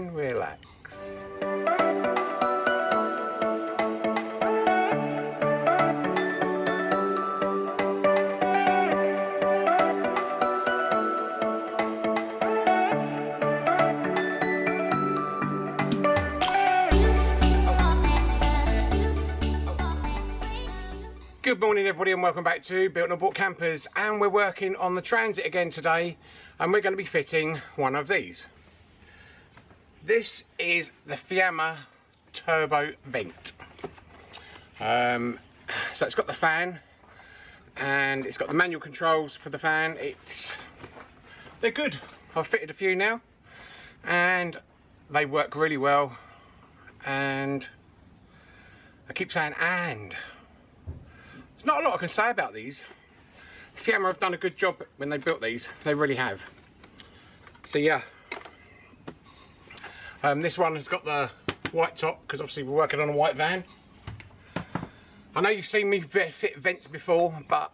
and relax. Good morning everybody and welcome back to Built and Bought Campers and we're working on the Transit again today and we're going to be fitting one of these. This is the Fiamma Turbo Vent. Um, so it's got the fan and it's got the manual controls for the fan. It's They're good. I've fitted a few now and they work really well and I keep saying and there's not a lot I can say about these. Fiamma have done a good job when they built these. They really have. So yeah. Um, this one has got the white top because obviously we're working on a white van. I know you've seen me fit vents before, but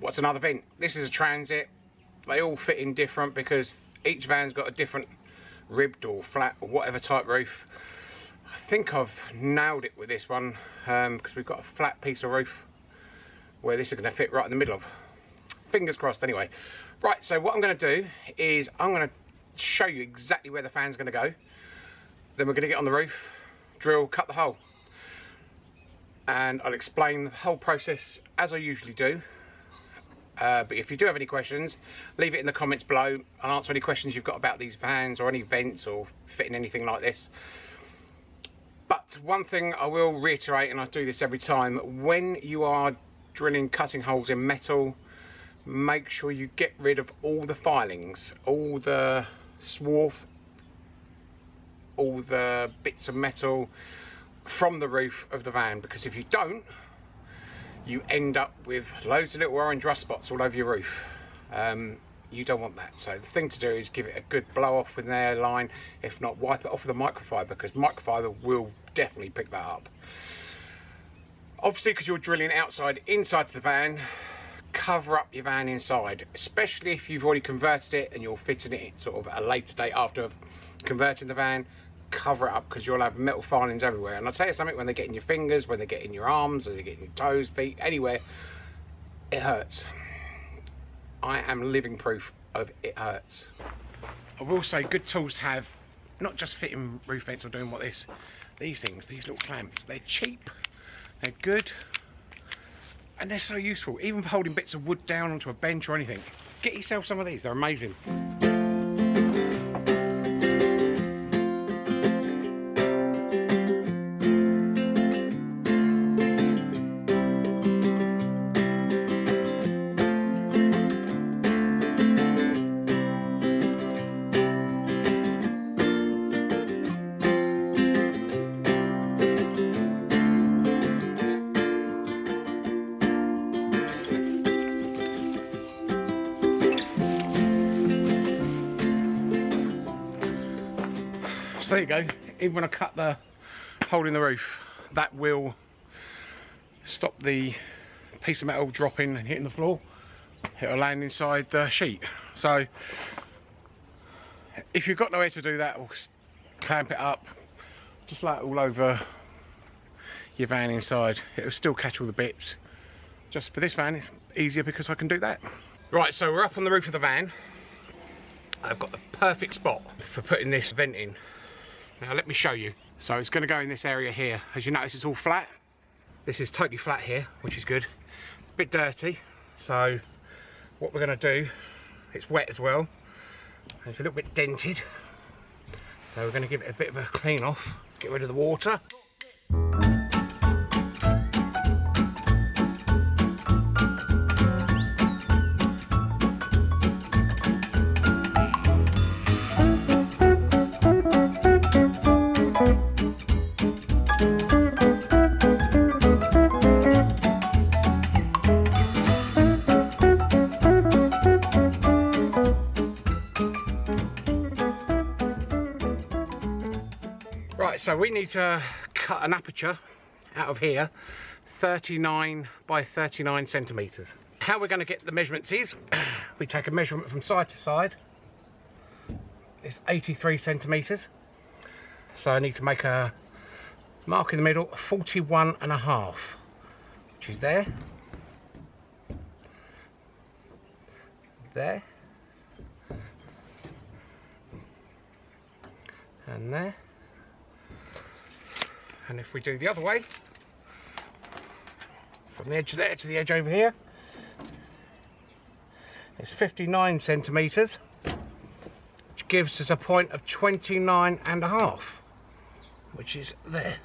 what's another vent? This is a transit. They all fit in different because each van's got a different ribbed or flat or whatever type roof. I think I've nailed it with this one because um, we've got a flat piece of roof where this is going to fit right in the middle of. Fingers crossed anyway. Right, so what I'm going to do is I'm going to show you exactly where the fan's going to go. Then we're going to get on the roof, drill, cut the hole. And I'll explain the whole process as I usually do. Uh, but if you do have any questions, leave it in the comments below. I'll answer any questions you've got about these vans or any vents or fitting anything like this. But one thing I will reiterate, and I do this every time, when you are drilling, cutting holes in metal, make sure you get rid of all the filings, all the swarf, all the bits of metal from the roof of the van, because if you don't, you end up with loads of little orange rust spots all over your roof. Um, you don't want that. So the thing to do is give it a good blow off with an airline. If not, wipe it off with a microfiber because microfiber will definitely pick that up. Obviously, because you're drilling outside, inside the van, cover up your van inside, especially if you've already converted it and you're fitting it sort of a later date after converting the van, cover it up because you'll have metal filings everywhere. And I'll tell you something, when they get in your fingers, when they get in your arms, when they get in your toes, feet, anywhere, it hurts. I am living proof of it hurts. I will say good tools have, not just fitting roof vents or doing what this, these things, these little clamps, they're cheap, they're good, and they're so useful, even for holding bits of wood down onto a bench or anything. Get yourself some of these, they're amazing. You go. Even when I cut the hole in the roof that will stop the piece of metal dropping and hitting the floor. It'll land inside the sheet. So if you've got nowhere to do that we'll clamp it up just like all over your van inside. It'll still catch all the bits. Just for this van it's easier because I can do that. Right so we're up on the roof of the van. I've got the perfect spot for putting this vent in now let me show you. So it's going to go in this area here. As you notice it's all flat. This is totally flat here, which is good. A bit dirty. So what we're going to do, it's wet as well. It's a little bit dented. So we're going to give it a bit of a clean off. Get rid of the water. So we need to cut an aperture out of here, 39 by 39 centimetres. How we're going to get the measurements is, we take a measurement from side to side, is 83 centimetres. So I need to make a mark in the middle, 41 and a half, which is there. There. And there. And if we do the other way, from the edge there to the edge over here, it's 59 centimetres, which gives us a point of 29 and a half, which is there.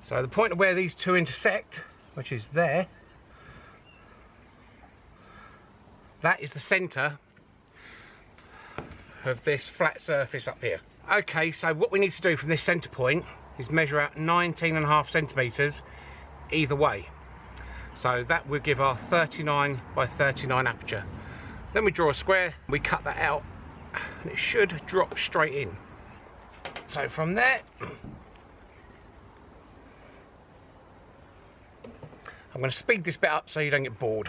So the point of where these two intersect, which is there, that is the centre of this flat surface up here. Okay, so what we need to do from this centre point is measure out 19 and a half centimetres either way. So that will give our 39 by 39 aperture. Then we draw a square, we cut that out, and it should drop straight in. So from there, I'm going to speed this bit up so you don't get bored.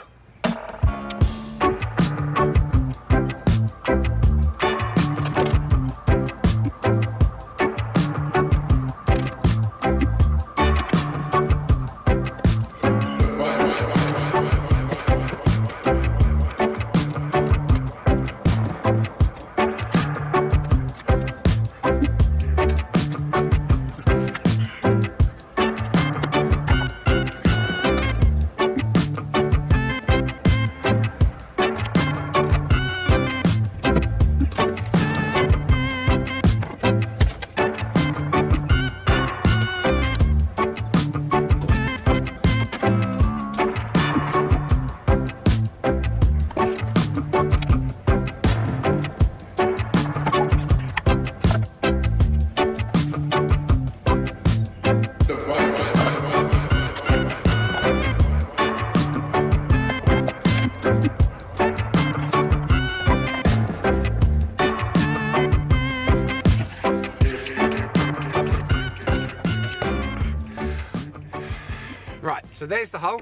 So there's the hole,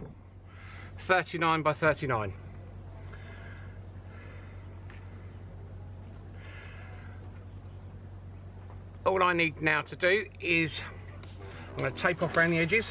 39 by 39. All I need now to do is, I'm going to tape off around the edges.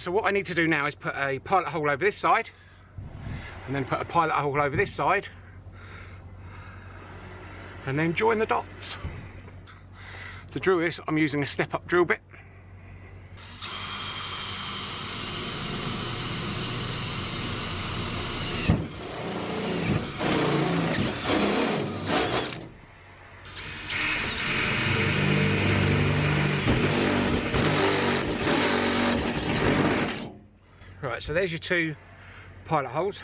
So what I need to do now is put a pilot hole over this side and then put a pilot hole over this side and then join the dots. To drill this, I'm using a step-up drill bit. Right, so there's your two pilot holes.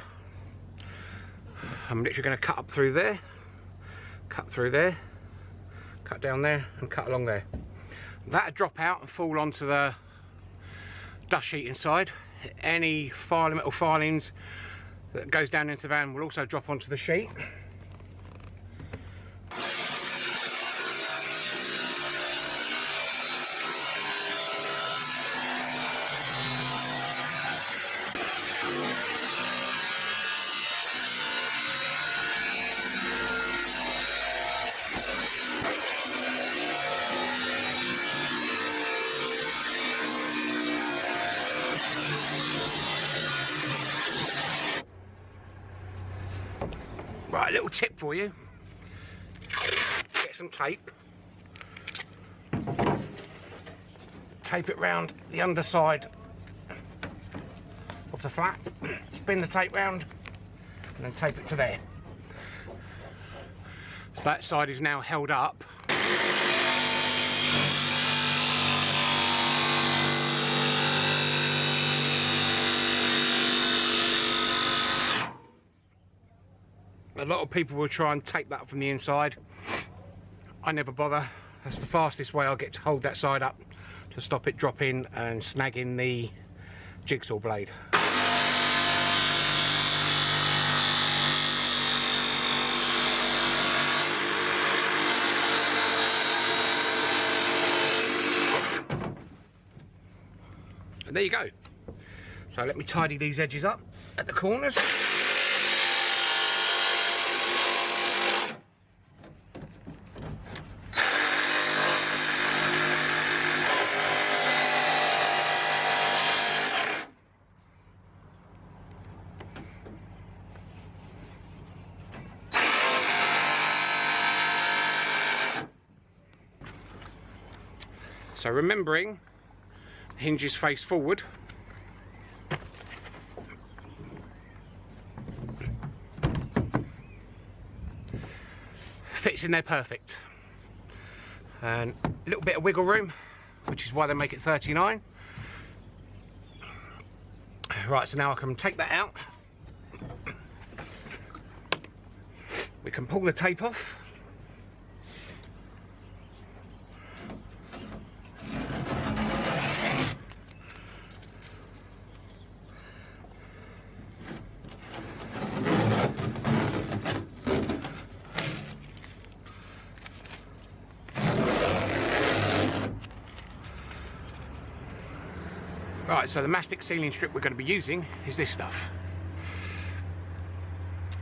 I'm literally going to cut up through there, cut through there, cut down there and cut along there. That'll drop out and fall onto the dust sheet inside. Any filing, metal filings that goes down into the van will also drop onto the sheet. Tip for you. Get some tape. Tape it round the underside of the flat. Spin the tape round and then tape it to there. So that side is now held up. A lot of people will try and tape that from the inside. I never bother. That's the fastest way I'll get to hold that side up to stop it dropping and snagging the jigsaw blade. And there you go. So let me tidy these edges up at the corners. So remembering hinges face forward. Fits in there perfect. And a little bit of wiggle room, which is why they make it 39. Right, so now I can take that out. We can pull the tape off. Right, so the mastic sealing strip we're going to be using is this stuff.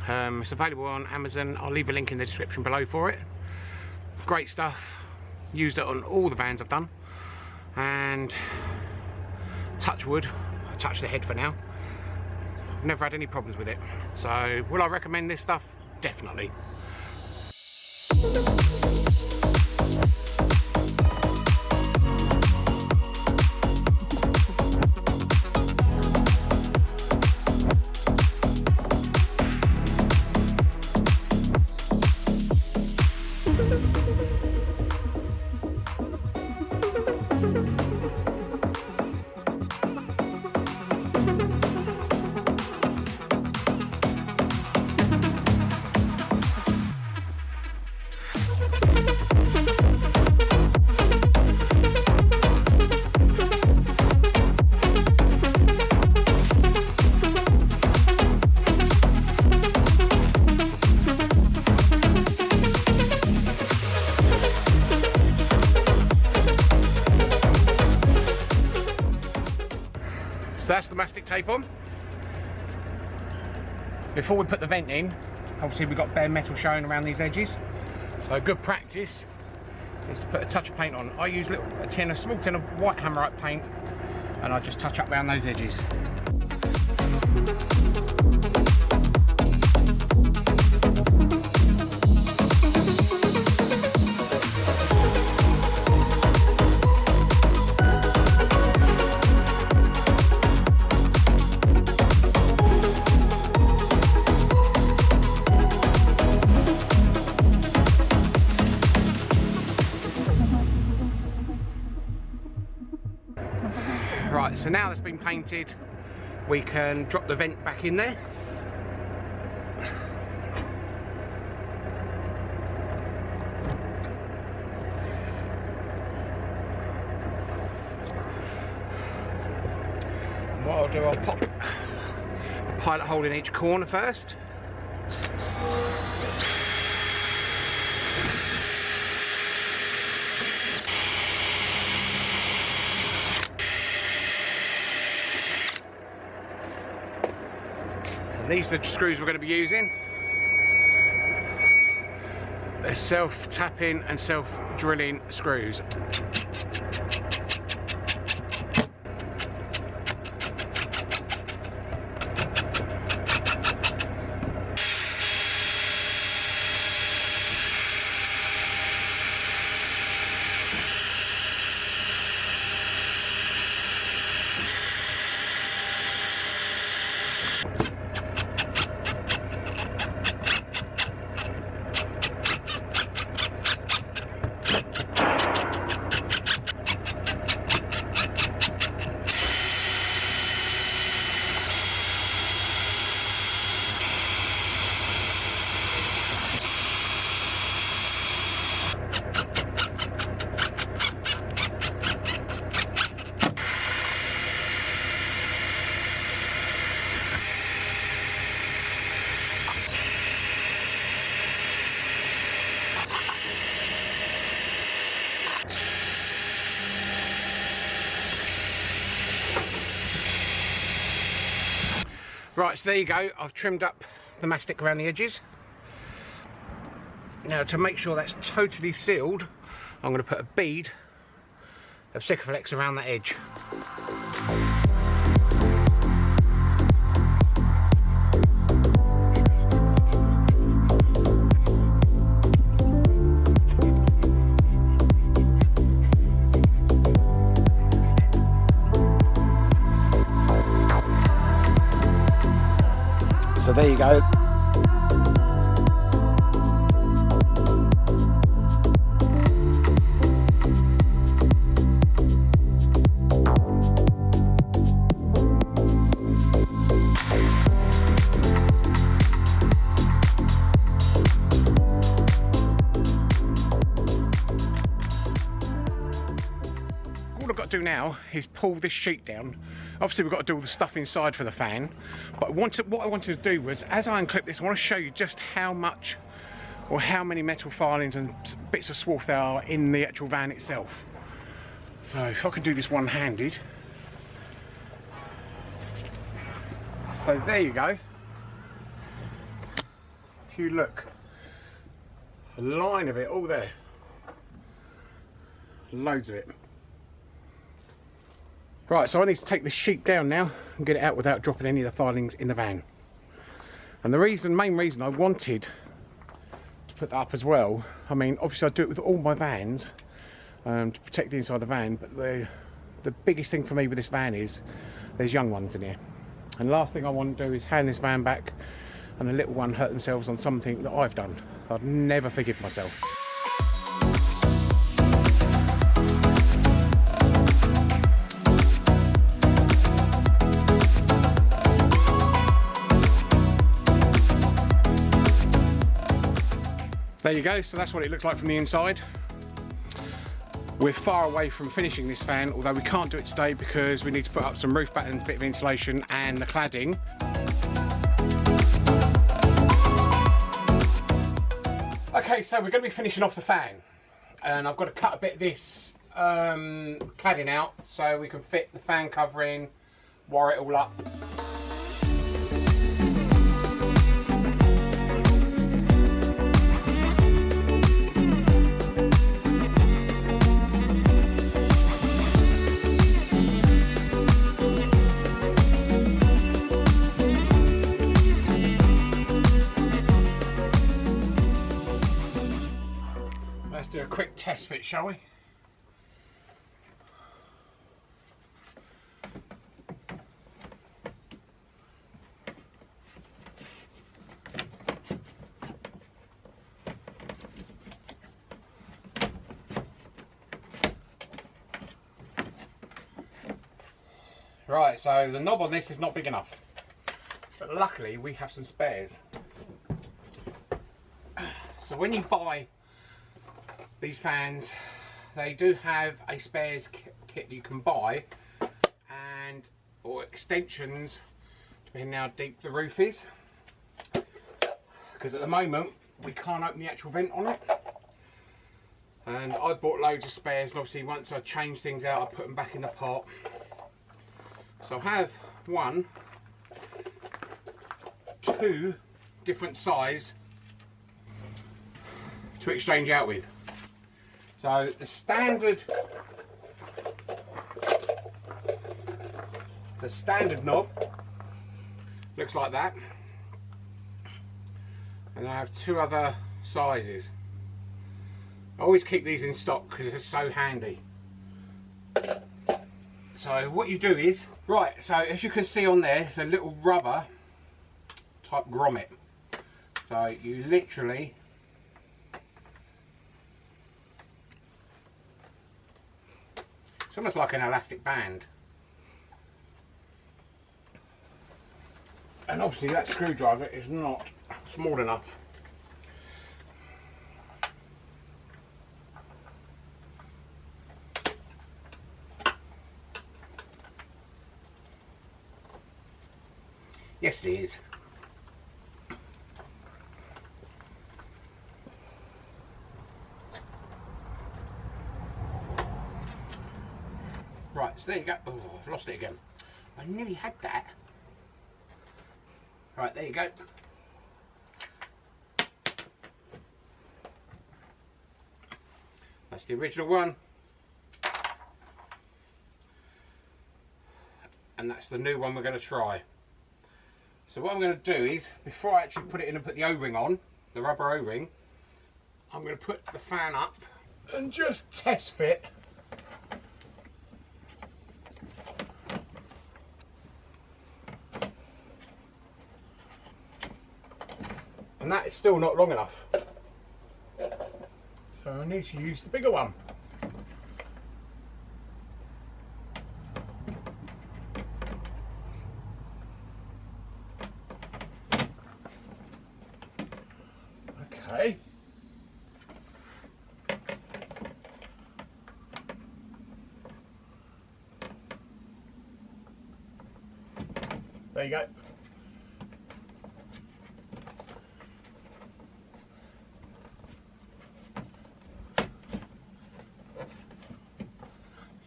Um, it's available on Amazon. I'll leave a link in the description below for it. Great stuff. Used it on all the vans I've done. And touch wood. I touch the head for now. I've never had any problems with it. So will I recommend this stuff? Definitely. The mastic tape on. Before we put the vent in, obviously we've got bare metal showing around these edges. So good practice is to put a touch of paint on. I use little, a tin, a small tin of white hammerite paint, and I just touch up around those edges. That's been painted, we can drop the vent back in there. And what I'll do, I'll pop a pilot hole in each corner first. And these are the screws we're going to be using. They're self-tapping and self-drilling screws. Right, so there you go. I've trimmed up the mastic around the edges. Now to make sure that's totally sealed, I'm going to put a bead of Sikaflex around that edge. There you go. all I've got to do now is pull this sheet down. Obviously we've got to do all the stuff inside for the fan, but what I wanted to do was, as I unclip this, I want to show you just how much or how many metal filings and bits of swarf there are in the actual van itself. So if I can do this one-handed. So there you go. If you look, a line of it all there. Loads of it. Right, so I need to take this sheet down now and get it out without dropping any of the filings in the van. And the reason, main reason I wanted to put that up as well, I mean, obviously I do it with all my vans um, to protect the inside of the van, but the, the biggest thing for me with this van is there's young ones in here. And the last thing I want to do is hand this van back and the little one hurt themselves on something that I've done. I'd never forgive myself. You go, so that's what it looks like from the inside. We're far away from finishing this fan, although we can't do it today because we need to put up some roof battens, a bit of insulation and the cladding. Okay, so we're going to be finishing off the fan. And I've got to cut a bit of this um, cladding out so we can fit the fan covering, wire it all up. Fit, shall we? Right, so the knob on this is not big enough. But luckily we have some spares. So when you buy these fans they do have a spares kit you can buy and or extensions depending how deep the roof is. Because at the moment we can't open the actual vent on it. And I bought loads of spares and obviously once I change things out I put them back in the pot. So I have one two different size to exchange out with so the standard the standard knob looks like that. And I have two other sizes. I always keep these in stock because they're so handy. So what you do is right so as you can see on there it's a little rubber type grommet. So you literally It's almost like an elastic band. And obviously that screwdriver is not small enough. Yes it is. Right, so there you go. Oh, I've lost it again. I nearly had that. Right, there you go. That's the original one. And that's the new one we're going to try. So what I'm going to do is, before I actually put it in and put the O-ring on, the rubber O-ring, I'm going to put the fan up and just test fit that is still not long enough. So I need to use the bigger one. Okay. There you go.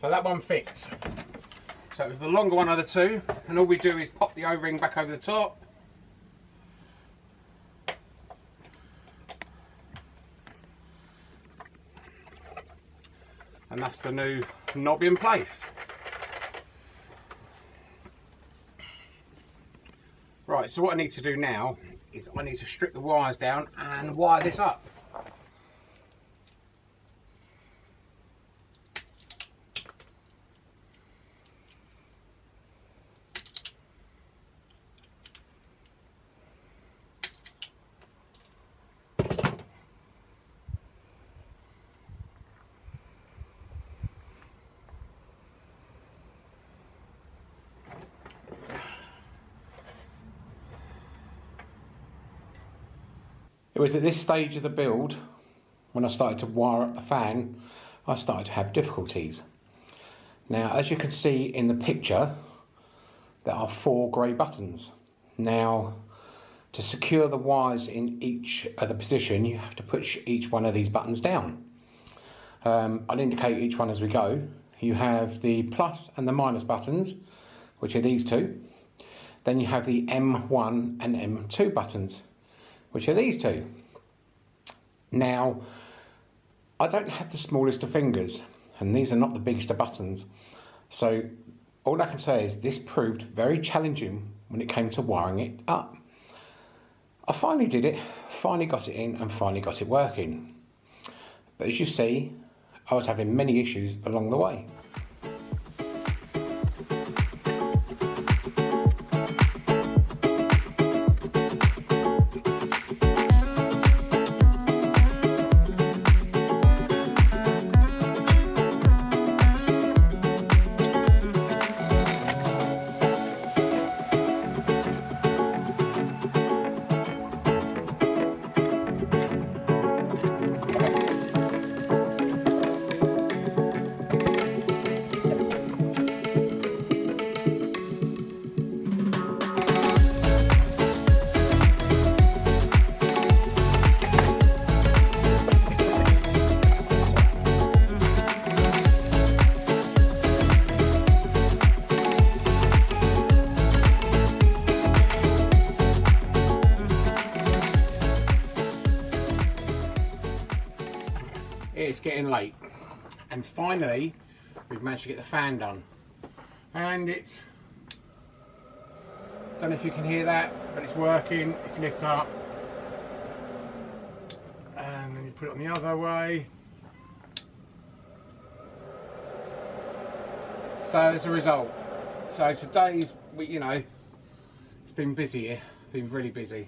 That one fits. So it was the longer one of the two, and all we do is pop the O-ring back over the top. And that's the new knob in place. Right, so what I need to do now is I need to strip the wires down and wire this up. It was at this stage of the build, when I started to wire up the fan, I started to have difficulties. Now, as you can see in the picture, there are four grey buttons. Now, to secure the wires in each of the position, you have to push each one of these buttons down. Um, I'll indicate each one as we go. You have the plus and the minus buttons, which are these two. Then you have the M1 and M2 buttons, which are these two. Now, I don't have the smallest of fingers, and these are not the biggest of buttons. So all I can say is this proved very challenging when it came to wiring it up. I finally did it, finally got it in and finally got it working. But as you see, I was having many issues along the way. And finally we've managed to get the fan done. And it's don't know if you can hear that but it's working it's lit up. And then you put it on the other way. So as a result so today's we you know it's been busy here been really busy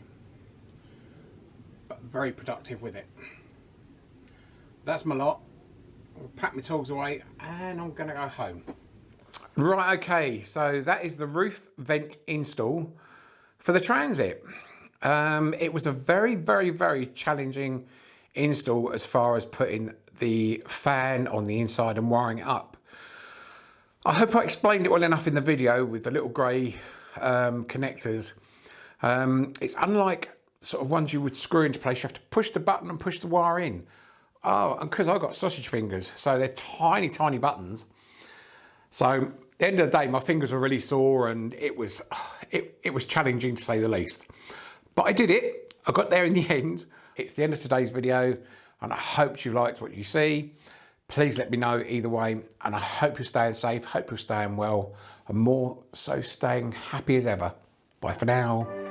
but very productive with it. That's my lot. Pack my tools away and I'm to go home. Right, okay, so that is the roof vent install for the Transit. Um, it was a very, very, very challenging install as far as putting the fan on the inside and wiring it up. I hope I explained it well enough in the video with the little grey um, connectors. Um, it's unlike sort of ones you would screw into place. You have to push the button and push the wire in. Oh, and because I've got sausage fingers, so they're tiny, tiny buttons. So the end of the day, my fingers were really sore and it was, it, it was challenging to say the least. But I did it. I got there in the end. It's the end of today's video and I hope you liked what you see. Please let me know either way and I hope you're staying safe, hope you're staying well and more so staying happy as ever. Bye for now.